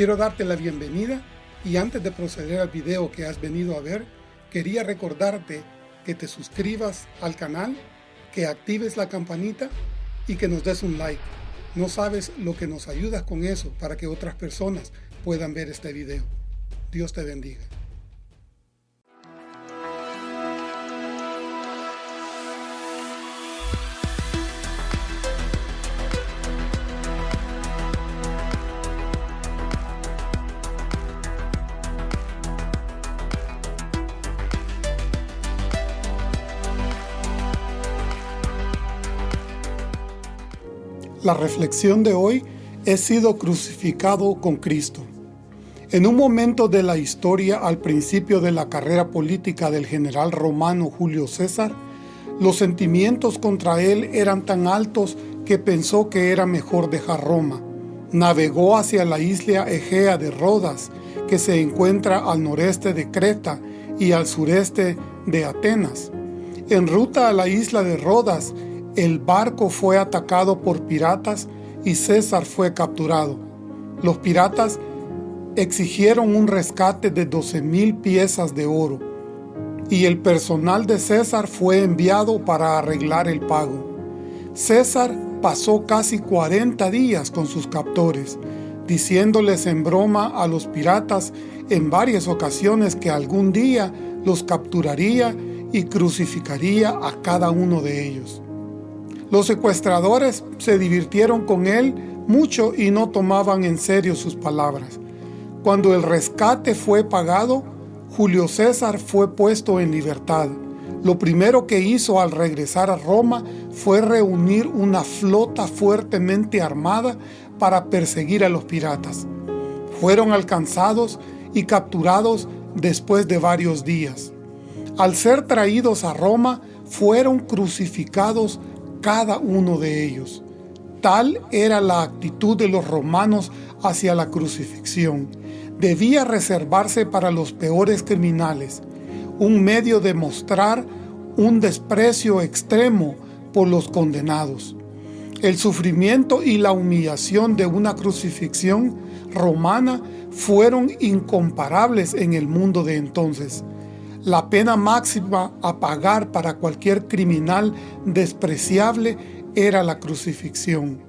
Quiero darte la bienvenida y antes de proceder al video que has venido a ver, quería recordarte que te suscribas al canal, que actives la campanita y que nos des un like. No sabes lo que nos ayudas con eso para que otras personas puedan ver este video. Dios te bendiga. La reflexión de hoy he sido crucificado con Cristo. En un momento de la historia al principio de la carrera política del general romano Julio César, los sentimientos contra él eran tan altos que pensó que era mejor dejar Roma. Navegó hacia la isla Egea de Rodas, que se encuentra al noreste de Creta y al sureste de Atenas. En ruta a la isla de Rodas, el barco fue atacado por piratas y César fue capturado. Los piratas exigieron un rescate de 12 mil piezas de oro y el personal de César fue enviado para arreglar el pago. César pasó casi 40 días con sus captores, diciéndoles en broma a los piratas en varias ocasiones que algún día los capturaría y crucificaría a cada uno de ellos. Los secuestradores se divirtieron con él mucho y no tomaban en serio sus palabras. Cuando el rescate fue pagado, Julio César fue puesto en libertad. Lo primero que hizo al regresar a Roma fue reunir una flota fuertemente armada para perseguir a los piratas. Fueron alcanzados y capturados después de varios días. Al ser traídos a Roma, fueron crucificados cada uno de ellos. Tal era la actitud de los romanos hacia la crucifixión. Debía reservarse para los peores criminales, un medio de mostrar un desprecio extremo por los condenados. El sufrimiento y la humillación de una crucifixión romana fueron incomparables en el mundo de entonces. La pena máxima a pagar para cualquier criminal despreciable era la crucifixión.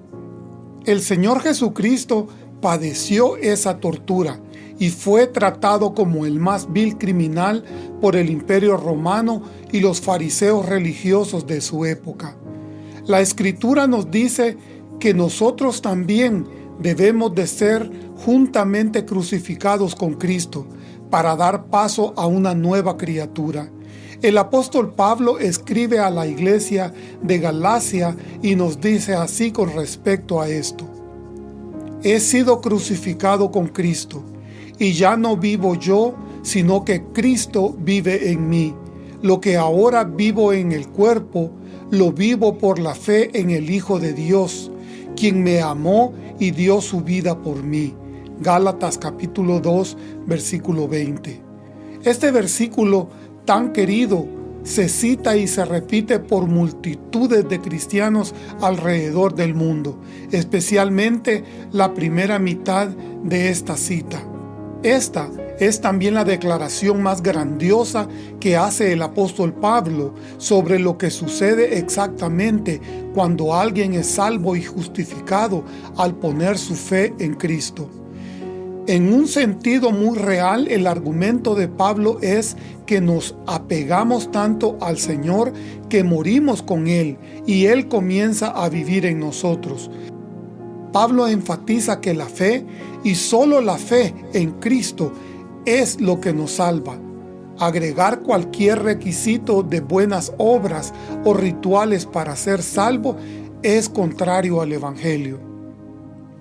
El Señor Jesucristo padeció esa tortura y fue tratado como el más vil criminal por el imperio romano y los fariseos religiosos de su época. La Escritura nos dice que nosotros también debemos de ser juntamente crucificados con Cristo, para dar paso a una nueva criatura. El apóstol Pablo escribe a la iglesia de Galacia y nos dice así con respecto a esto. He sido crucificado con Cristo, y ya no vivo yo, sino que Cristo vive en mí. Lo que ahora vivo en el cuerpo, lo vivo por la fe en el Hijo de Dios, quien me amó y dio su vida por mí. Gálatas capítulo 2, versículo 20. Este versículo tan querido se cita y se repite por multitudes de cristianos alrededor del mundo, especialmente la primera mitad de esta cita. Esta es también la declaración más grandiosa que hace el apóstol Pablo sobre lo que sucede exactamente cuando alguien es salvo y justificado al poner su fe en Cristo. En un sentido muy real, el argumento de Pablo es que nos apegamos tanto al Señor que morimos con Él y Él comienza a vivir en nosotros. Pablo enfatiza que la fe y solo la fe en Cristo es lo que nos salva. Agregar cualquier requisito de buenas obras o rituales para ser salvo es contrario al Evangelio.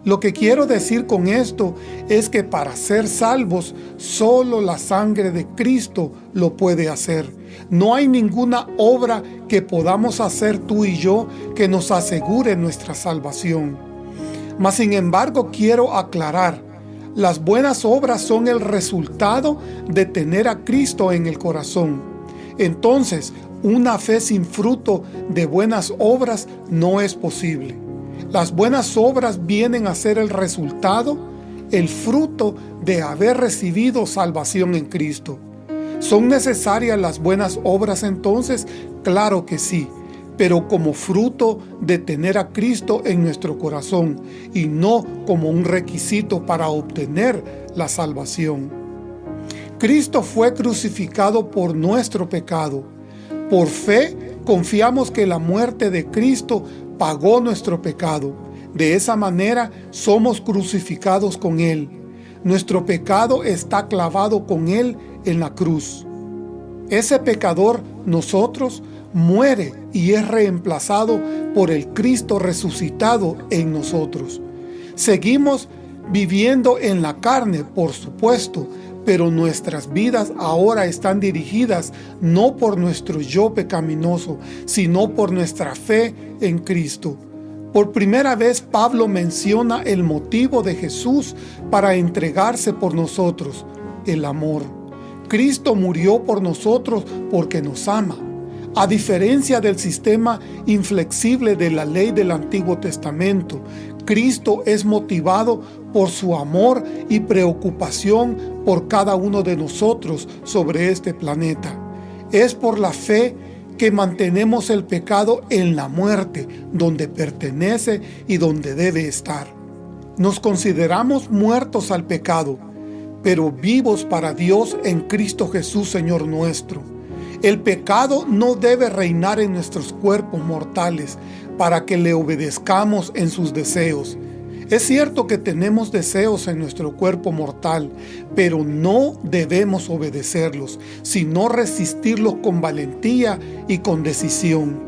Lo que quiero decir con esto es que para ser salvos, solo la sangre de Cristo lo puede hacer. No hay ninguna obra que podamos hacer tú y yo que nos asegure nuestra salvación. Mas sin embargo quiero aclarar, las buenas obras son el resultado de tener a Cristo en el corazón. Entonces, una fe sin fruto de buenas obras no es posible. Las buenas obras vienen a ser el resultado el fruto de haber recibido salvación en Cristo. ¿Son necesarias las buenas obras entonces? Claro que sí, pero como fruto de tener a Cristo en nuestro corazón y no como un requisito para obtener la salvación. Cristo fue crucificado por nuestro pecado. Por fe confiamos que la muerte de Cristo pagó nuestro pecado. De esa manera somos crucificados con Él. Nuestro pecado está clavado con Él en la cruz. Ese pecador, nosotros, muere y es reemplazado por el Cristo resucitado en nosotros. Seguimos viviendo en la carne, por supuesto, pero nuestras vidas ahora están dirigidas no por nuestro yo pecaminoso, sino por nuestra fe en Cristo. Por primera vez Pablo menciona el motivo de Jesús para entregarse por nosotros, el amor. Cristo murió por nosotros porque nos ama. A diferencia del sistema inflexible de la ley del Antiguo Testamento, Cristo es motivado por su amor y preocupación por cada uno de nosotros sobre este planeta. Es por la fe que mantenemos el pecado en la muerte, donde pertenece y donde debe estar. Nos consideramos muertos al pecado, pero vivos para Dios en Cristo Jesús Señor nuestro. El pecado no debe reinar en nuestros cuerpos mortales para que le obedezcamos en sus deseos. Es cierto que tenemos deseos en nuestro cuerpo mortal, pero no debemos obedecerlos, sino resistirlos con valentía y con decisión.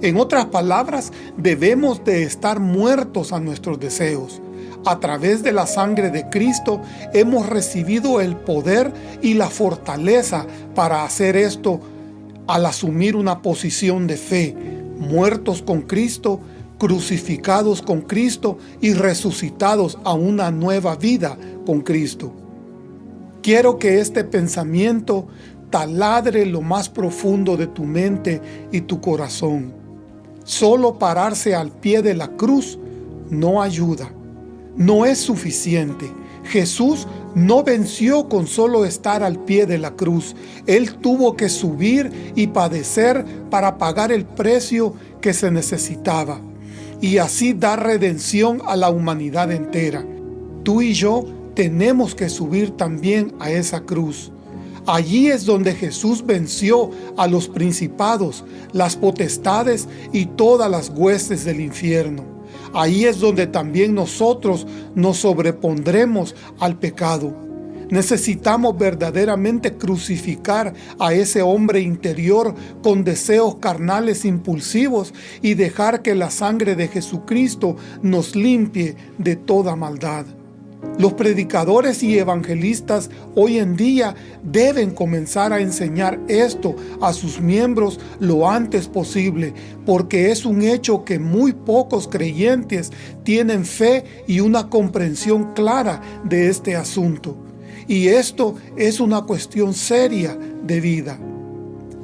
En otras palabras, debemos de estar muertos a nuestros deseos. A través de la sangre de Cristo hemos recibido el poder y la fortaleza para hacer esto al asumir una posición de fe, muertos con Cristo, crucificados con Cristo y resucitados a una nueva vida con Cristo. Quiero que este pensamiento taladre lo más profundo de tu mente y tu corazón. Solo pararse al pie de la cruz no ayuda, no es suficiente. Jesús no venció con solo estar al pie de la cruz. Él tuvo que subir y padecer para pagar el precio que se necesitaba y así dar redención a la humanidad entera. Tú y yo tenemos que subir también a esa cruz. Allí es donde Jesús venció a los principados, las potestades y todas las huestes del infierno. Ahí es donde también nosotros nos sobrepondremos al pecado. Necesitamos verdaderamente crucificar a ese hombre interior con deseos carnales impulsivos y dejar que la sangre de Jesucristo nos limpie de toda maldad. Los predicadores y evangelistas hoy en día deben comenzar a enseñar esto a sus miembros lo antes posible, porque es un hecho que muy pocos creyentes tienen fe y una comprensión clara de este asunto. Y esto es una cuestión seria de vida.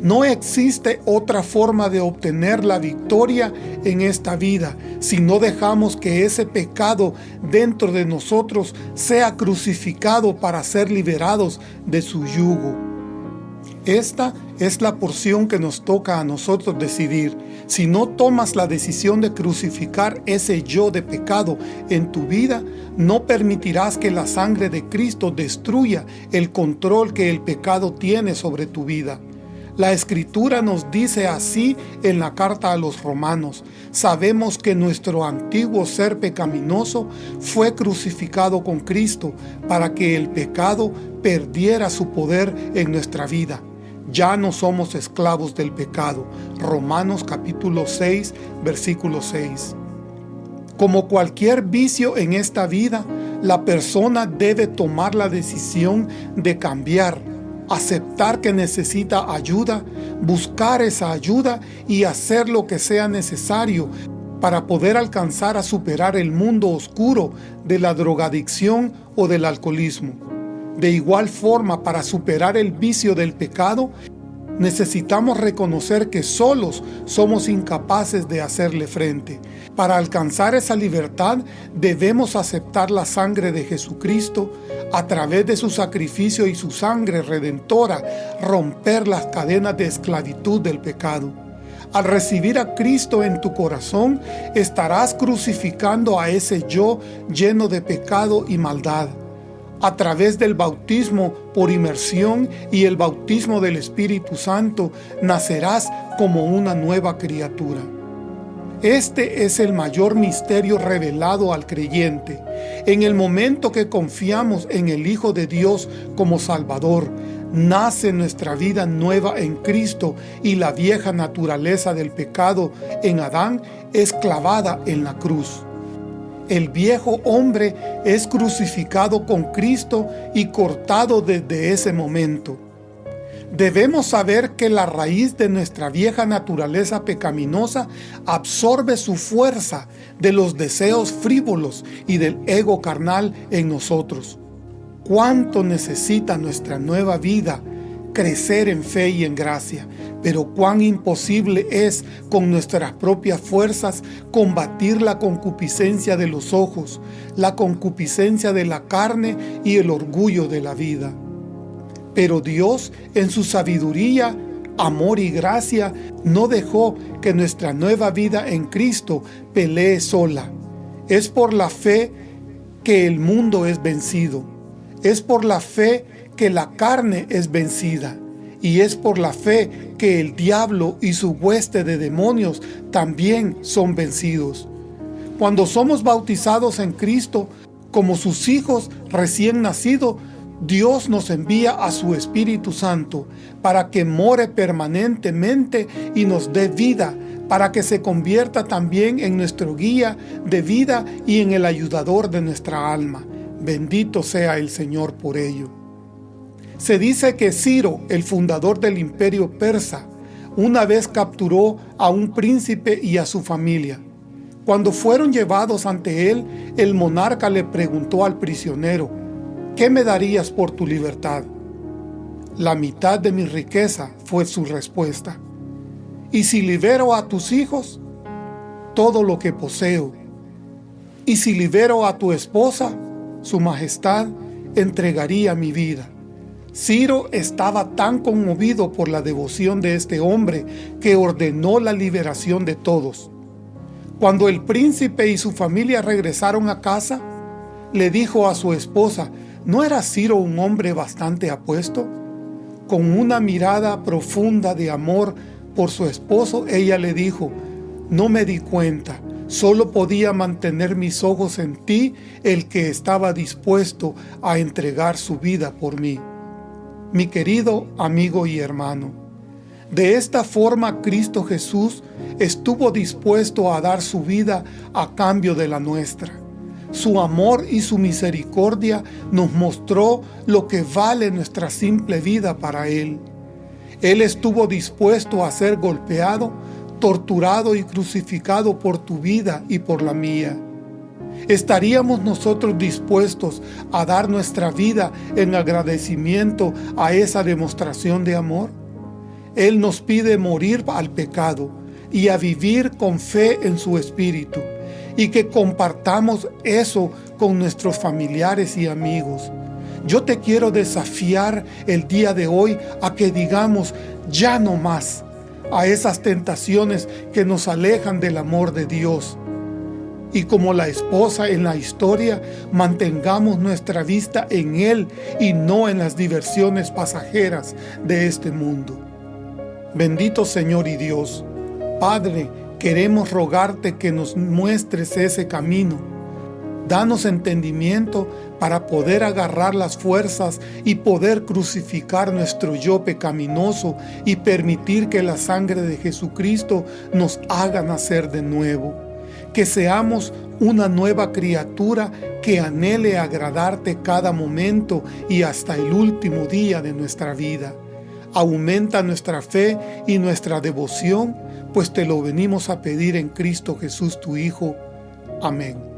No existe otra forma de obtener la victoria en esta vida si no dejamos que ese pecado dentro de nosotros sea crucificado para ser liberados de su yugo. Esta es la porción que nos toca a nosotros decidir. Si no tomas la decisión de crucificar ese yo de pecado en tu vida, no permitirás que la sangre de Cristo destruya el control que el pecado tiene sobre tu vida. La Escritura nos dice así en la carta a los romanos, sabemos que nuestro antiguo ser pecaminoso fue crucificado con Cristo para que el pecado perdiera su poder en nuestra vida ya no somos esclavos del pecado. Romanos capítulo 6, versículo 6. Como cualquier vicio en esta vida, la persona debe tomar la decisión de cambiar, aceptar que necesita ayuda, buscar esa ayuda y hacer lo que sea necesario para poder alcanzar a superar el mundo oscuro de la drogadicción o del alcoholismo. De igual forma, para superar el vicio del pecado, necesitamos reconocer que solos somos incapaces de hacerle frente. Para alcanzar esa libertad debemos aceptar la sangre de Jesucristo a través de su sacrificio y su sangre redentora, romper las cadenas de esclavitud del pecado. Al recibir a Cristo en tu corazón, estarás crucificando a ese yo lleno de pecado y maldad a través del bautismo por inmersión y el bautismo del Espíritu Santo, nacerás como una nueva criatura. Este es el mayor misterio revelado al creyente. En el momento que confiamos en el Hijo de Dios como Salvador, nace nuestra vida nueva en Cristo y la vieja naturaleza del pecado en Adán es clavada en la cruz. El viejo hombre es crucificado con Cristo y cortado desde ese momento. Debemos saber que la raíz de nuestra vieja naturaleza pecaminosa absorbe su fuerza de los deseos frívolos y del ego carnal en nosotros. ¿Cuánto necesita nuestra nueva vida crecer en fe y en gracia, pero cuán imposible es con nuestras propias fuerzas combatir la concupiscencia de los ojos, la concupiscencia de la carne y el orgullo de la vida. Pero Dios, en su sabiduría, amor y gracia, no dejó que nuestra nueva vida en Cristo pelee sola. Es por la fe que el mundo es vencido. Es por la fe que la carne es vencida, y es por la fe que el diablo y su hueste de demonios también son vencidos. Cuando somos bautizados en Cristo, como sus hijos recién nacidos, Dios nos envía a su Espíritu Santo para que more permanentemente y nos dé vida, para que se convierta también en nuestro guía de vida y en el ayudador de nuestra alma. Bendito sea el Señor por ello. Se dice que Ciro, el fundador del imperio persa, una vez capturó a un príncipe y a su familia. Cuando fueron llevados ante él, el monarca le preguntó al prisionero, ¿qué me darías por tu libertad? La mitad de mi riqueza fue su respuesta. ¿Y si libero a tus hijos? Todo lo que poseo. ¿Y si libero a tu esposa? Su majestad entregaría mi vida. Ciro estaba tan conmovido por la devoción de este hombre que ordenó la liberación de todos. Cuando el príncipe y su familia regresaron a casa, le dijo a su esposa, ¿no era Ciro un hombre bastante apuesto? Con una mirada profunda de amor por su esposo, ella le dijo, no me di cuenta, solo podía mantener mis ojos en ti el que estaba dispuesto a entregar su vida por mí mi querido amigo y hermano. De esta forma Cristo Jesús estuvo dispuesto a dar su vida a cambio de la nuestra. Su amor y su misericordia nos mostró lo que vale nuestra simple vida para Él. Él estuvo dispuesto a ser golpeado, torturado y crucificado por tu vida y por la mía. ¿Estaríamos nosotros dispuestos a dar nuestra vida en agradecimiento a esa demostración de amor? Él nos pide morir al pecado y a vivir con fe en su Espíritu y que compartamos eso con nuestros familiares y amigos. Yo te quiero desafiar el día de hoy a que digamos ya no más a esas tentaciones que nos alejan del amor de Dios y como la esposa en la historia, mantengamos nuestra vista en Él y no en las diversiones pasajeras de este mundo. Bendito Señor y Dios, Padre, queremos rogarte que nos muestres ese camino. Danos entendimiento para poder agarrar las fuerzas y poder crucificar nuestro yo pecaminoso y permitir que la sangre de Jesucristo nos haga nacer de nuevo que seamos una nueva criatura que anhele agradarte cada momento y hasta el último día de nuestra vida. Aumenta nuestra fe y nuestra devoción, pues te lo venimos a pedir en Cristo Jesús tu Hijo. Amén.